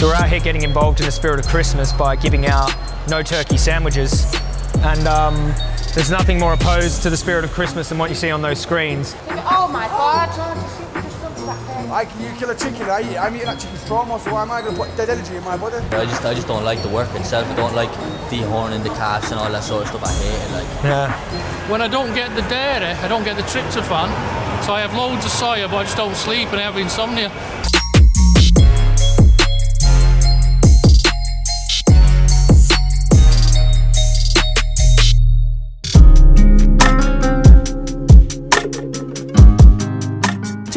So we're out here getting involved in the spirit of Christmas by giving out no turkey sandwiches. And um, there's nothing more opposed to the spirit of Christmas than what you see on those screens. Oh my god! Just look at that thing. I can you kill a chicken, I eat, I'm eating that chicken's trauma, so why am I going to put dead energy in my body? I just I just don't like the work itself. I don't like dehorning the calves and all that sort of stuff. I hate it. Like Yeah. When I don't get the dairy, I don't get the tryptophan. So I have loads of soya, but I just don't sleep and I have insomnia.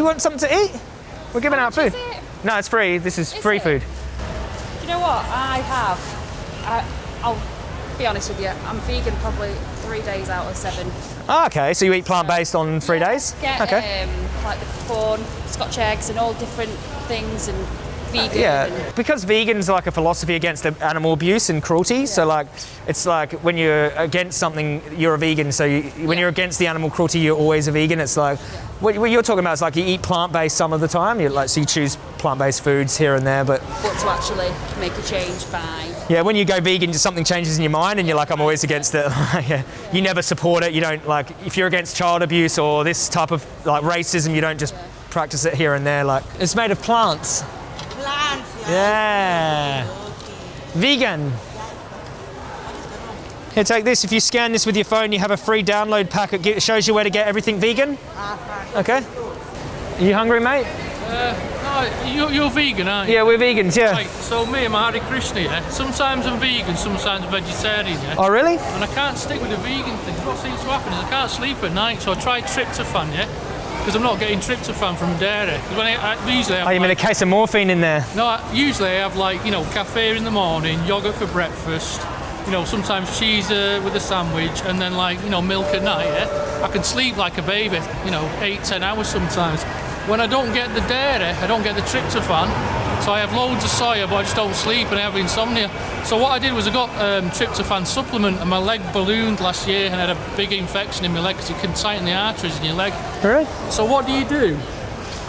You want something to eat? We're giving out food. is it? No, it's free. This is, free it? food. You know what? I have. I, I'll be honest with you. I'm vegan probably three days out of seven. Ah, okay, so you eat plant-based on three days? Get Okay. um, like the corn, Scotch eggs, and all different things, and vegan. Yeah, because vegans like a philosophy against animal abuse and cruelty. So like, it's like when you're against something, you're a vegan. So you, when Yeah. you're against the animal cruelty, you're always a vegan. It's like what, what you're talking about is like you eat plant-based some of the time. You like so you choose plant-based foods here and there, but but to actually make a change, by yeah, when you go vegan, just something changes in your mind, and you're like, I'm always against it. yeah. You never support it. You don't like if you're against child abuse or this type of like racism, you don't just practice it here and there. Like it's made of plants. Plants, Yeah. Vegan. Here, take this. If you scan this with your phone, you have a free download pack. It shows you where to get everything vegan. Ah, okay. Are you hungry, mate? Uh, no, you, you're vegan, aren't you? Yeah, we're vegans. Yeah. Right, so me, I'm a Hare Krishna, yeah? Sometimes I'm vegan, sometimes vegetarian, yeah? Oh, really? And I can't stick with the vegan thing. What seems to happen is I can't sleep at night, so I try tryptophan, yeah? Because I'm not getting tryptophan from dairy. When I, I, usually I Oh, have you mean a case of morphine in there? no, I, usually I have like, you know, cafe in the morning, yogurt for breakfast, you know, sometimes cheese uh, with a sandwich, and then like, you know, milk at night, yeah? I can sleep like a baby, you know, eight, ten hours sometimes. When I don't get the dairy, I don't get the tryptophan, so I have loads of soya, but I just don't sleep and I have insomnia. So what I did was I got um, tryptophan supplement, and my leg ballooned last year, and I had a big infection in my leg because it can tighten the arteries in your leg. Really? So what do you do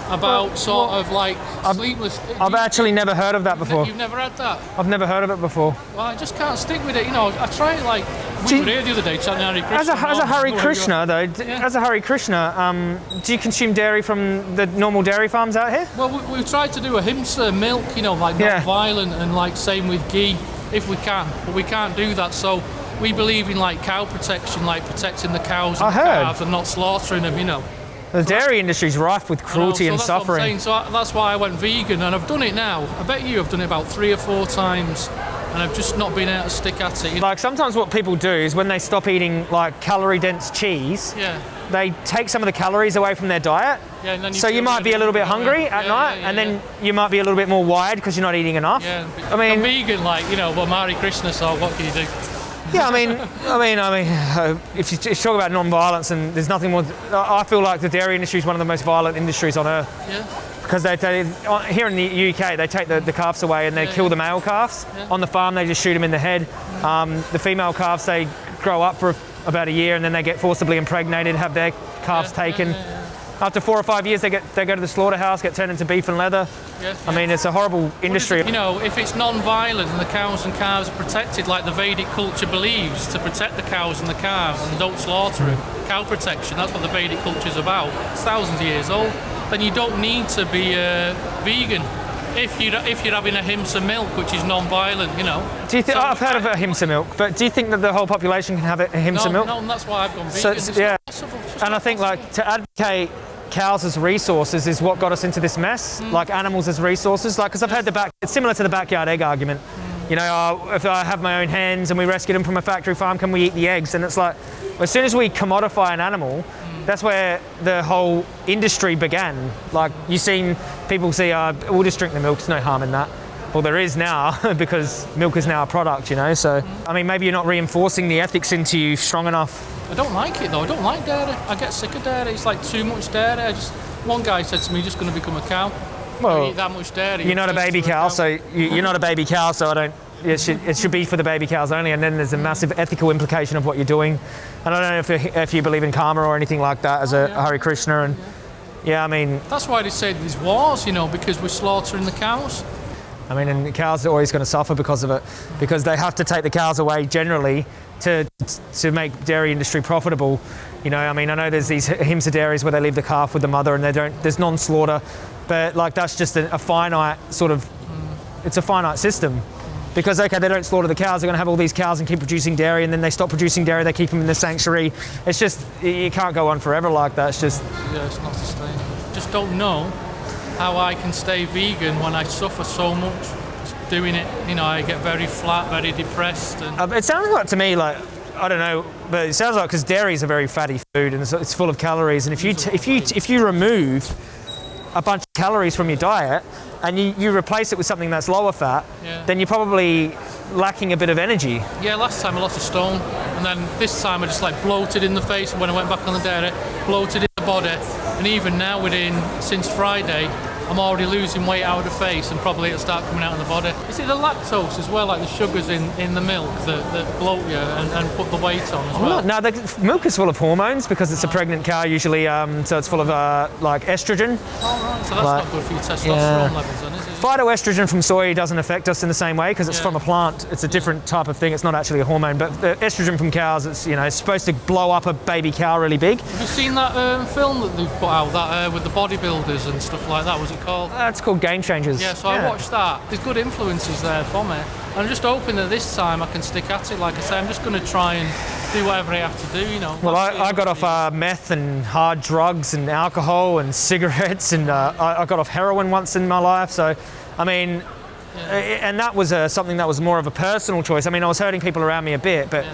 about Well, sort well, of like I've, sleepless? I've you- actually never heard of that before. You've never had that? I've never heard of it before. Well, I just can't stick with it. You know, I try it like we you- were here the other day Hare Krishna. As a, as a Hare Krishna, though, Yeah. as a Hare Krishna, um, do you consume dairy from the normal dairy farms out here? Well, we, we've tried to do ahimsa milk, you know, like Yeah. not violent and like same with ghee if we can, but we can't do that. So we believe in like cow protection, like protecting the cows and I the heard. calves and not slaughtering them, you know. The dairy industry's rife with You know, cruelty so and that's What I'm suffering. saying. So I, that's why I went vegan, and I've done it now. I bet you I've done it about three or four times, and I've just not been able to stick at it. Like sometimes what people do is when they stop eating like calorie dense cheese, Yeah. they take some of the calories away from their diet. Yeah, and then you so you might be a little bit hungry, at Yeah, night, yeah, and then you might be a little bit more wired because you're not eating enough. Yeah, I mean- I'm vegan, like you know, but Hare Krishna, so what can you do? Yeah, I mean, I mean, I mean, uh, if you, talk about non-violence, and there's nothing more. I I feel like the dairy industry is one of the most violent industries on earth Yeah, because they, they here in the UK they take the, the calves away and they kill the male calves Yeah. on the farm. They just shoot them in the head. Um, the female calves they grow up for about a year and then they get forcibly impregnated, have their calves Yeah, taken. yeah. After four or five years, they get they go to the slaughterhouse, get turned into beef and leather. I mean, it's a horrible industry. You know, if it's non-violent and the cows and calves are protected, like the Vedic culture believes, to protect the cows and the calves and don't slaughter them, cow protection, that's what the Vedic culture is about. It's thousands of years old. Then you don't need to be uh, vegan if you if you're having ahimsa milk, which is non-violent. You know. do you think? So- I've heard of ahimsa milk, but do you think that the whole population can have ahimsa No, milk? no, and that's why I've gone vegan. So, It's it's- yeah. not possible. It's just And I think like to advocate cows as resources is what got us into this mess, Mm. like animals as resources. Like, because I've heard the back, it's similar to the backyard egg argument. Mm. You know, uh, if I have my own hens and we rescue them from a factory farm, can we eat the eggs? And it's like, as soon as we commodify an animal. That's where the whole industry began. Like, you've seen people say, uh, we'll just drink the milk, there's no harm in that. Well, there is now because milk is now a product, you know. So, I mean, maybe you're not reinforcing the ethics into you strong enough. I don't like it though. I don't like dairy. I get sick of dairy. It's like too much dairy. I just one guy said to me, "You're just going to become a cow. Well, that much dairy." You're not a baby into cow, so you, you're not a baby cow, so I don't. It should, it should be for the baby cows only, and then there's a massive ethical implication of what you're doing. And I don't know if, you- if you believe in karma or anything like that as a oh, yeah. Hare Krishna. And yeah, I mean, That's why they say there's wars, you know, because we're slaughtering the cows. I mean, and the cows are always going to suffer because of it, because they have to take the cows away generally to to make dairy industry profitable. You know, I mean, I know there's these HIMSA dairies where they leave the calf with the mother and they don't. There's non-slaughter, but like that's just a, a finite sort of. Mm. It's a finite system. Because okay, they don't slaughter the cows. They're going to have all these cows and keep producing dairy, and then they stop producing dairy. They keep them in the sanctuary. It's just you can't go on forever like that. It's just Yeah, it's not sustainable. Just don't know how I can stay vegan when I suffer so much doing it. You know, I get very flat, very depressed, and Um, it sounds like to me like I don't know, but it sounds like because dairy is a very fatty food and it's, it's full of calories. And if you t- if you if you remove a bunch of calories from your diet and you, you replace it with something that's lower fat, Yeah. then you're probably lacking a bit of energy. yeah, last time I lost a stone, and then this time I just like bloated in the face when I went back on the dairy, bloated in the body, and even now within since Friday. I'm already losing weight out of the face and probably it'll start coming out of the body. Is it the lactose as well, like the sugars in, in the milk that, that bloat you and, and put the weight on as well? No, the milk is full of hormones because it's a pregnant cow usually, um, so it's full of uh, like estrogen. So that's Like- not good for your testosterone Yeah. levels then, is it? Phytoestrogen from soy doesn't affect us in the same way because it's Yeah. from a plant. It's a different type of thing. It's not actually a hormone, but the estrogen from cows, it's you know it's supposed to blow up a baby cow really big. Have you seen that um, film that they've put out, that uh, with the bodybuilders and stuff like that? Was it called? That's called Game Changers. Yeah, so I watched that. There's good influences there for me. I'm just hoping that this time I can stick at it. Like I say, I'm just going to try and do whatever I have to do, you know. Well, I, I got off uh, meth and hard drugs and alcohol and cigarettes, and uh, I, I got off heroin once in my life. So, I mean, a- and that was uh, something that was more of a personal choice. I mean, I was hurting people around me a bit, but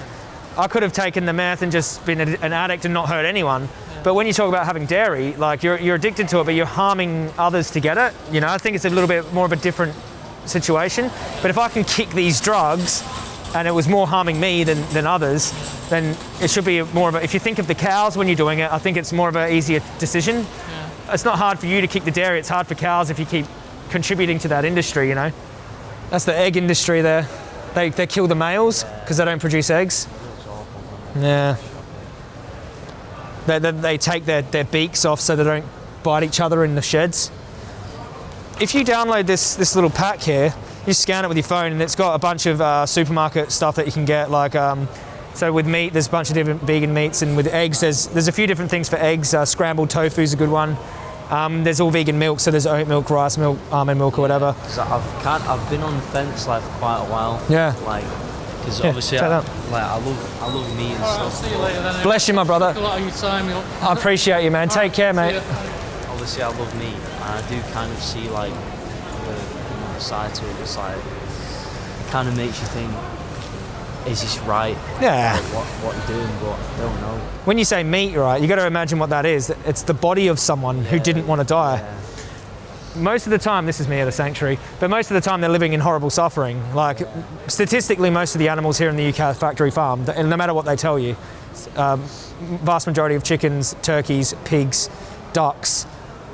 I could have taken the meth and just been a, an addict and not hurt anyone. But when you talk about having dairy, like you're, you're addicted to it, but you're harming others to get it. You know, I think it's a little bit more of a different situation. But if I can kick these drugs and it was more harming me than, than others, then it should be more of a, if you think of the cows when you're doing it, I think it's more of an easier decision. It's not hard for you to kick the dairy, it's hard for cows if you keep contributing to that industry, you know. That's the egg industry there. They, they kill the males because they don't produce eggs. Yeah. They, they, they take their, their beaks off so they don't bite each other in the sheds. If you download this, this little pack here, you scan it with your phone and it's got a bunch of uh, supermarket stuff that you can get. Like, um, so with meat, there's a bunch of different vegan meats, and with eggs, there's there's a few different things for eggs. Uh, scrambled tofu is a good one. Um, there's all vegan milk, so there's oat milk, rice milk, almond milk, or whatever. 'Cause I've can't, I've been on the fence like for quite a while. Yeah. Like, because Yeah, obviously, check I, out. like I love, I love meat and All right, I'll stuff. see you later then. Bless you, my brother. A lot of your time. I appreciate you, man. Take care, See mate. Obviously, I love meat, and I do kind of see like the, you know, side to it. It's like it kind of makes you think, is this right? Yeah. Like, what what you're doing, but I don't know. When you say meat, right, you got to imagine what that is. It's the body of someone who didn't want to die. Yeah. most of the time, this is me at a sanctuary, but most of the time they're living in horrible suffering. Like, statistically, most of the animals here in the UK are factory farm, and no matter what they tell you, um, vast majority of chickens, turkeys, pigs, ducks,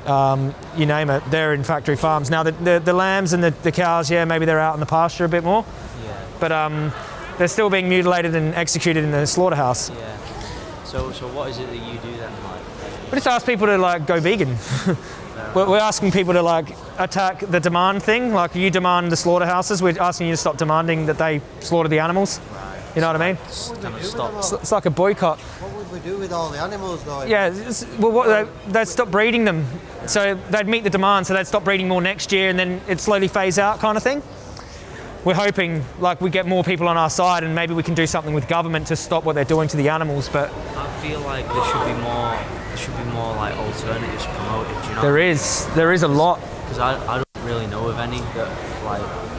um, you name it, they're in factory farms. Now, the, the, the lambs and the, the cows, yeah, maybe they're out in the pasture a bit more, Yeah. but um, they're still being mutilated and executed in the slaughterhouse. Yeah. So so what is it that you do then? Like, We just ask people to like go vegan. we're, we're asking people to like attack the demand thing. Like you demand the slaughterhouses, we're asking you to stop demanding that they slaughter the animals. You know what I mean? kind of stop. It's, it's like a boycott. What would we do with all the animals though? Yeah. well, what, they, they'd stop breeding them, so they'd meet the demand. So they'd stop breeding more next year, and then it'd slowly phase out, kind of thing. We're hoping like we get more people on our side, and maybe we can do something with government to stop what they're doing to the animals. But I feel like there should be more. There should be more like alternatives promoted. You know? there is there is a lot. Because I, I don't really know of any that like.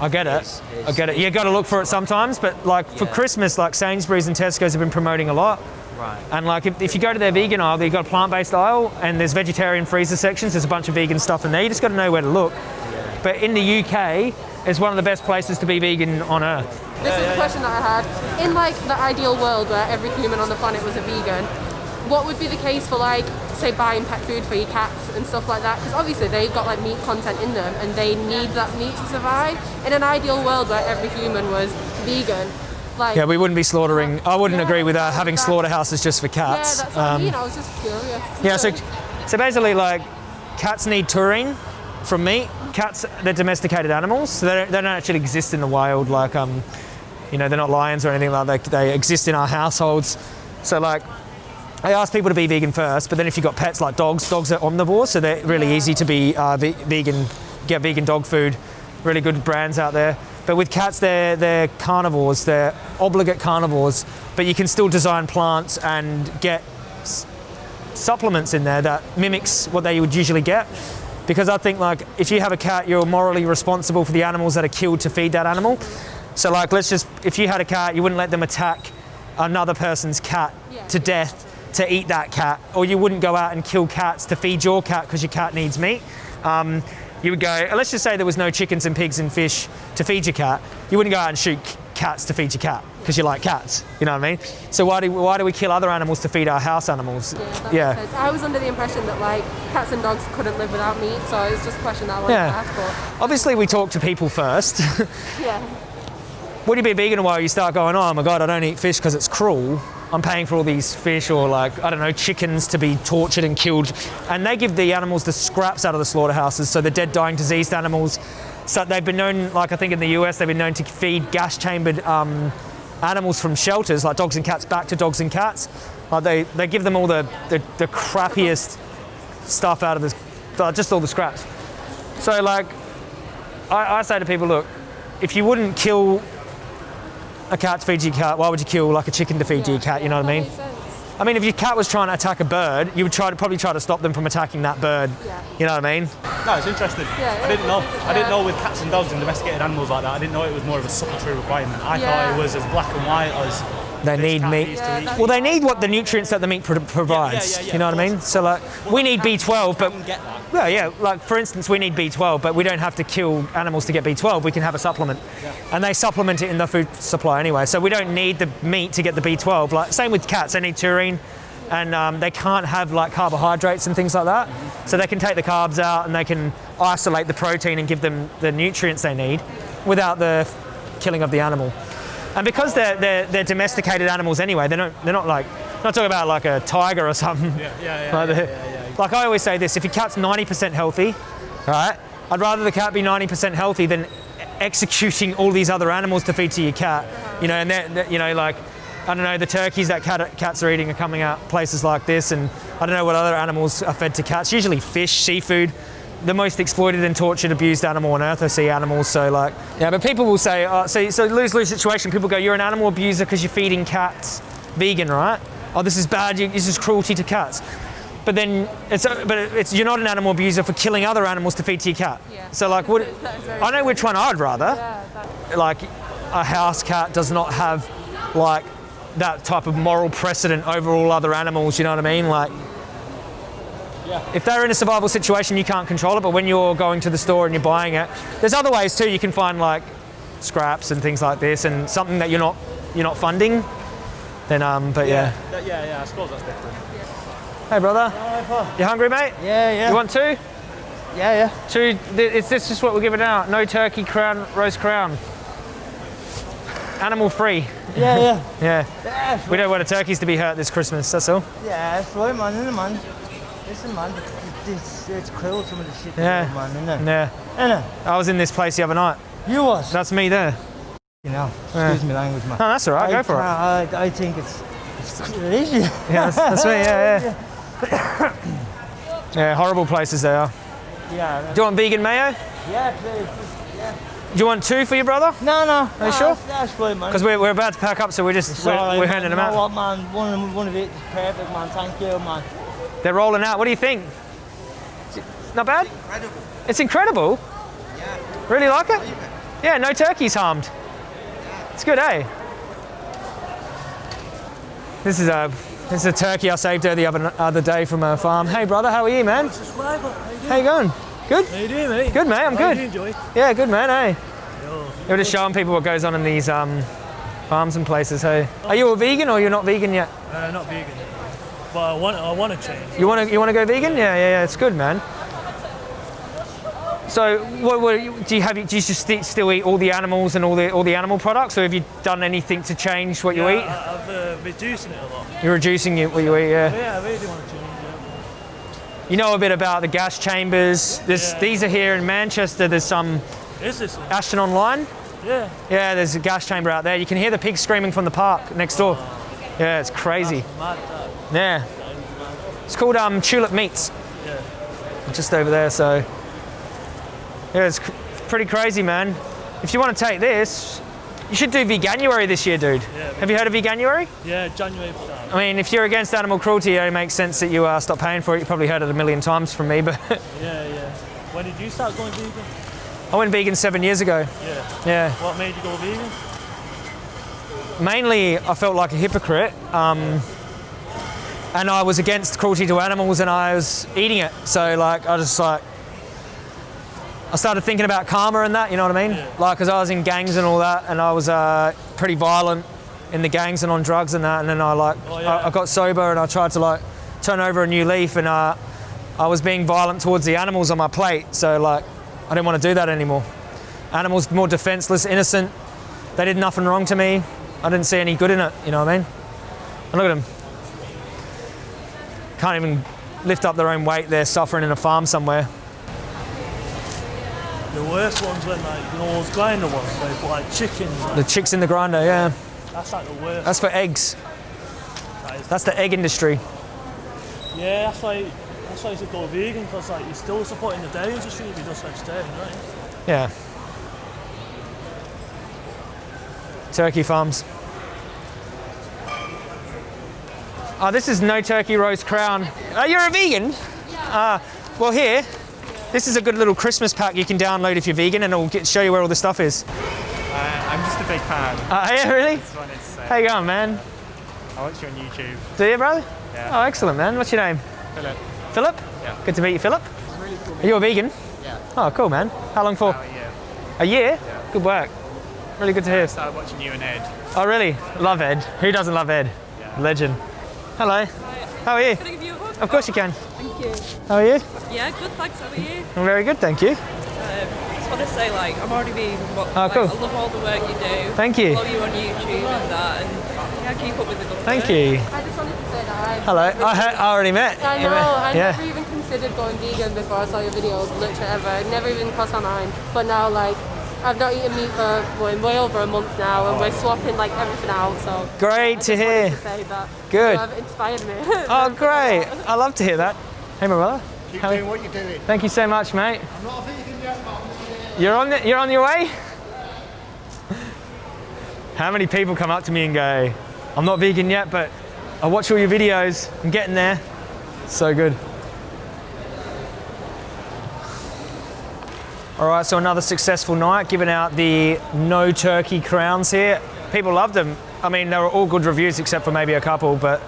I get it. Is- I get it. You got to look for it sometimes, but like for Christmas, like Sainsbury's and Tesco's have been promoting a lot. Right. And like if, if you go to their vegan aisle, they've got a plant-based aisle, and there's vegetarian freezer sections. There's a bunch of vegan stuff in there. You just got to know where to look. But in the UK, it's one of the best places to be vegan on earth. This is a question that I had. In like the ideal world where every human on the planet was a vegan, what would be the case for like, say, buying pet food for your cats and stuff like that? Because obviously they've got like meat content in them and they need that meat to survive. In an ideal world where every human was vegan, like Yeah, we wouldn't be slaughtering. I wouldn't Yeah, agree with uh, having that- slaughterhouses just for cats. yeah, that's what I Um, mean. I was just curious. yeah, so so basically, like cats need taurine from meat, cats, they're domesticated animals, so they don't, they don't actually exist in the wild. Like, um, you know, they're not lions or anything like that. They, they exist in our households. So, like, I ask people to be vegan first, but then if you've got pets like dogs, dogs are omnivores, so they're really easy to be uh, ve- vegan, get vegan dog food. Really good brands out there. But with cats, they're, they're carnivores, they're obligate carnivores, but you can still design plants and get s- supplements in there that mimics what they would usually get. Because I think like if you have a cat, you're morally responsible for the animals that are killed to feed that animal. So like let's just, if you had a cat, you wouldn't let them attack another person's cat to death to eat that cat, or you wouldn't go out and kill cats to feed your cat because your cat needs meat. Um, you would go, let's just say there was no chickens and pigs and fish to feed your cat. You wouldn't go out and shoot cats to feed your cat because you like cats. You know what I mean? So why do why do we kill other animals to feed our house animals? That Yeah. I was under the impression that like cats and dogs couldn't live without meat, so it's just a question that I wanted Yeah. to ask for. Obviously, we talk to people first. Yeah. Would you be vegan a while you start going, oh my god, I don't eat fish because it's cruel. I'm paying for all these fish or like, I don't know, chickens to be tortured and killed. And they give the animals the scraps out of the slaughterhouses, so the dead, dying, diseased animals. So they've been known, like I think in the US, they've been known to feed gas chambered um, animals from shelters, like dogs and cats, back to dogs and cats. Like they, they give them all the, the, the crappiest stuff out of this, just all the scraps. So like, I, I say to people, look, if you wouldn't kill a cat to feed your cat, why would you kill like a chicken to feed your cat? You know what I mean? Sense. I mean, if your cat was trying to attack a bird, you would try to probably try to stop them from attacking that bird. Yeah. You know what I mean? No, it's interesting. Yeah, I didn't know. it's- I didn't know with cats and dogs and domesticated animals like that. I didn't know it was more of a supplementary requirement. I Yeah. thought it was as black and white as They need meat. Yeah, Well, they need what the nutrients that the meat pro- provides. yeah, yeah, you know what I mean? So like, we need B12, but can get that. well, yeah, like for instance, we need B12, but we don't have to kill animals to get B12. We can have a supplement, and they supplement it in the food supply anyway. So we don't need the meat to get the B12. Like same with cats, they need taurine, and um, they can't have like carbohydrates and things like that. So they can take the carbs out and they can isolate the protein and give them the nutrients they need without the killing of the animal. And because they're, they're, they're domesticated animals anyway, they're not, they're not like, not talking about like a tiger or something. Yeah, yeah, yeah, like, yeah, the- yeah, yeah. like I always say this, if your cat's 90% healthy, right, I'd rather the cat be 90% healthy than executing all these other animals to feed to your cat. You know, and they're- you know, like, I don't know, the turkeys that cat, cats are eating are coming out places like this, and I don't know what other animals are fed to cats. Usually fish, seafood. The most exploited and tortured, abused animal on earth are sea animals. So, like, yeah, but people will say, uh, oh, so, so lose lose situation. People go, you're an animal abuser because you're feeding cats vegan, right? Oh, this is bad. you- This is cruelty to cats. But then it's uh, but it's you're not an animal abuser for killing other animals to feed to your cat. Yeah. So like, what? That is very I know which one I'd rather Yeah, like a house cat does not have like that type of moral precedent over all other animals you know what i mean like if they're in a survival situation you can't control it but when you're going to the store and you're buying it there's other ways too. You can find like scraps and things like this and something that you're not you're not funding then um but yeah, That- yeah, yeah. I suppose that's different. hey brother. You hungry mate? Yeah, yeah. you want two? Yeah, yeah. two th- it's this is what we're giving out? No turkey crown roast crown. Animal free. Yeah, yeah. yeah. Yeah, we don't want the turkeys to be hurt this christmas that's all. Yeah, that's right, man, isn't it, man? Listen, man, it's, it's cruel, some of the shit, Yeah. man, isn't it? yeah Isn't it? I was in this place the other night. You was. That's me there. You know, Yeah. excuse me language, man. No, that's all right. I Go for it. I, I think it's, it's you. Yeah, that's, that's me. Yeah, yeah. Yeah, horrible places they are. Yeah, Do you want vegan mayo? yeah, please. Yeah. Do you want two for your brother? No, no. Are you no, sure? That's, that's right, man. Because we're, we're about to pack up, so we're just we're, we're man. handing you them know out. what, man? One one of it is perfect, man. Thank you, man. They're rolling out. What do you think? Not bad. Incredible. It's incredible. Yeah. Really like it? Yeah, no turkeys harmed. It's good, eh? This is a this is a turkey I saved her the other other day from a farm. Hey brother, how are you, man? How you going? Good. How you doing, mate? Good, mate. I'm How good. you enjoy? Yeah, good, man. Hey. You're just showing people what goes on in these um, farms and places. Hey, are you a vegan or you're not vegan yet? Uh, not vegan, but I want I want to change. You want to you want to go vegan? Yeah, yeah, yeah. It's good, man. So, what, what do you have? Do you just sti- still eat all the animals and all the all the animal products, or have you done anything to change what you eat? I, I've uh, reducing it a lot. You're reducing it, what you eat. Yeah. Yeah, I really do want to change. you know a bit about the gas chambers. There's, Yeah. These are here in Manchester. There's some Is this? Ashton-under-Lyne. Yeah. Yeah, there's a gas chamber out there. You can hear the pigs screaming from the park next door. Yeah, it's crazy. Yeah. It's called um, Tulip Meats. Yeah. Just over there, so. Yeah, it's cr- pretty crazy, man. If you want to take this, you should do Veganuary this year, dude. Yeah. Have you heard of Veganuary? Yeah, January. I mean, if you're against animal cruelty, it only makes sense that you uh, stop paying for it. You probably heard it a million times from me, but Yeah, yeah. When did you start going vegan? I went vegan seven years ago. Yeah. Yeah. What made you go vegan? Mainly I felt like a hypocrite. Um, and I was against cruelty to animals and I was eating it. So like I just like I started thinking about karma and that, you know what I mean? Like cuz I was in gangs and all that and I was uh, pretty violent in the gangs and on drugs and that and then I like I, I got sober and I tried to like turn over a new leaf and uh, I was being violent towards the animals on my plate. So like I didn't want to do that anymore. Animals more defenseless, innocent. They did nothing wrong to me. I didn't see any good in it, you know what I mean? And look at them. Can't even lift up their own weight. They're suffering in a farm somewhere. The worst ones when like you know those grinder ones they put like chickens. Like, The chicks in the grinder, yeah. that's like the worst. That's for eggs. That That's the egg industry. yeah, that's why that's why you should go vegan because like you're still supporting the dairy industry if you just vegetarian, right? Yeah. Turkey farms. Oh, this is no turkey roast crown. Oh, you're a vegan? Yeah. Uh, well, here, this is a good little Christmas pack you can download if you're vegan, and it'll get, show you where all the stuff is. Uh, I'm just a big fan. Uh, yeah, really? Just wanted to say. How you going, man? I watch you on YouTube. Do you, brother? Yeah. Oh, excellent, man. What's your name? Philip. Philip? Yeah. Good to meet you, Philip. Are you a vegan? Yeah. Oh, cool, man. How long for? About a year. A year? Good work. Really good to hear. I started watching you and Ed. Oh, really? Love Ed. Who doesn't love Ed? Legend. Hello. Hi. How are you? Can I give you a hug? Of course you can. Thank you. How are you? Yeah, good, thanks. How are you? I'm very good, thank you. Um, just want to say, like, I'm already being. but Oh, like, cool. I love all the work you do. Thank you. Follow you on YouTube and that, and yeah, keep up with the good Thank work. you. I just wanted to say that I. Hello. I, he- I already met. I know. met- I yeah. never even considered going vegan before I saw your videos, literally ever. It never even crossed my mind. But now, like, I've not eaten meat for well, way over a month now, and we're oh. swapping like everything out. So Great to hear. to say that Good. you have inspired me. Oh, great. I love to hear that. Hey, my brother. Keep How- doing what you're doing. Thank you so much, mate. I'm not a vegan yet, but I'm on the- You're on, the, you're on your way? How many people come up to me and go, I'm not vegan yet, but I watch all your videos. I'm getting there. So good. All right, so another successful night, giving out the no turkey crowns here. People loved them. I mean, they were all good reviews except for maybe a couple, but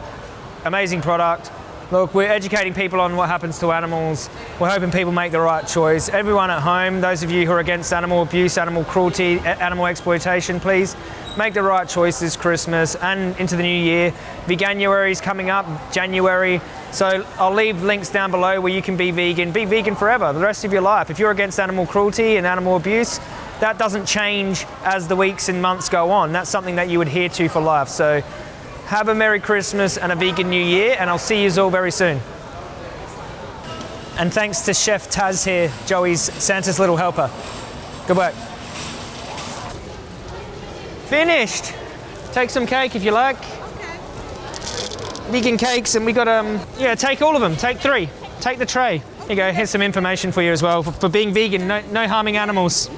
amazing product. Look, we're educating people on what happens to animals. We're hoping people make the right choice. Everyone at home, those of you who are against animal abuse, animal cruelty, animal exploitation, please make the right choice this Christmas and into the new year. Veganuary is coming up, January. So I'll leave links down below where you can be vegan. Be vegan forever, the rest of your life. If you're against animal cruelty and animal abuse, that doesn't change as the weeks and months go on. That's something that you adhere to for life. So have a Merry Christmas and a vegan New Year, and I'll see you all very soon. And thanks to Chef Taz here, Joey's Santa's little helper. Good work. Finished. Take some cake if you like. Vegan cakes, and we got um yeah. Take all of them. Take three. Take the tray. Here you go. Here's some information for you as well for, for being vegan. No, no harming animals.